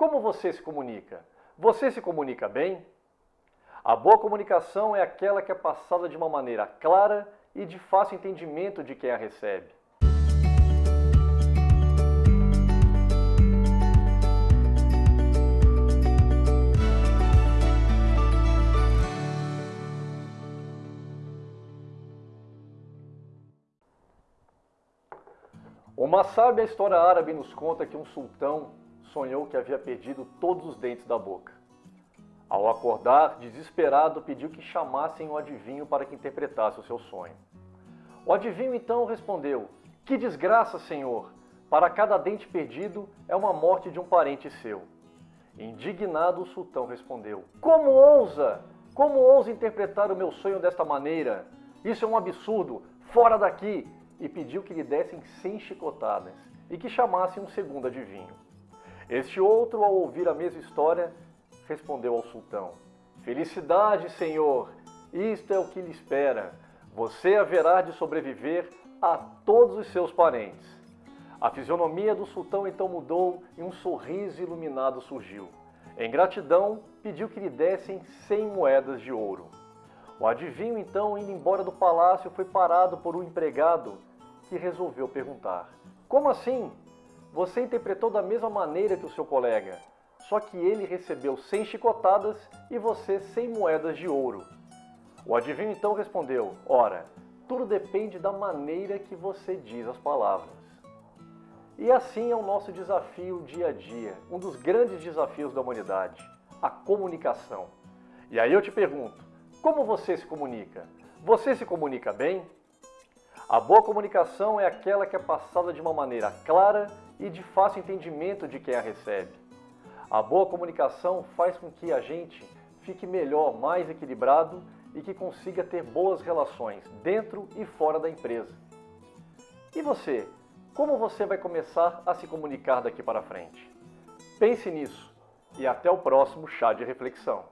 Como você se comunica? Você se comunica bem? A boa comunicação é aquela que é passada de uma maneira clara e de fácil entendimento de quem a recebe. Uma sábia história árabe nos conta que um sultão sonhou que havia perdido todos os dentes da boca. Ao acordar, desesperado, pediu que chamassem o adivinho para que interpretasse o seu sonho. O adivinho então respondeu: Que desgraça, senhor! Para cada dente perdido é uma morte de um parente seu. Indignado, o sultão respondeu: Como ousa? Como ousa interpretar o meu sonho desta maneira? Isso é um absurdo! Fora daqui! E pediu que lhe dessem cem chicotadas e que chamassem um segundo adivinho. Este outro, ao ouvir a mesma história, respondeu ao sultão: Felicidade, senhor, isto é o que lhe espera. Você haverá de sobreviver a todos os seus parentes. A fisionomia do sultão então mudou e um sorriso iluminado surgiu. Em gratidão, pediu que lhe dessem cem moedas de ouro. O adivinho, então, indo embora do palácio, foi parado por um empregado que resolveu perguntar: Como assim? Você interpretou da mesma maneira que o seu colega, só que ele recebeu 100 chicotadas e você 100 moedas de ouro. O adivinho então respondeu: Ora, tudo depende da maneira que você diz as palavras. E assim é o nosso desafio dia a dia, um dos grandes desafios da humanidade, a comunicação. E aí eu te pergunto, como você se comunica? Você se comunica bem? A boa comunicação é aquela que é passada de uma maneira clara e de fácil entendimento de quem a recebe. A boa comunicação faz com que a gente fique melhor, mais equilibrado e que consiga ter boas relações dentro e fora da empresa. E você? Como você vai começar a se comunicar daqui para frente? Pense nisso e até o próximo chá de reflexão.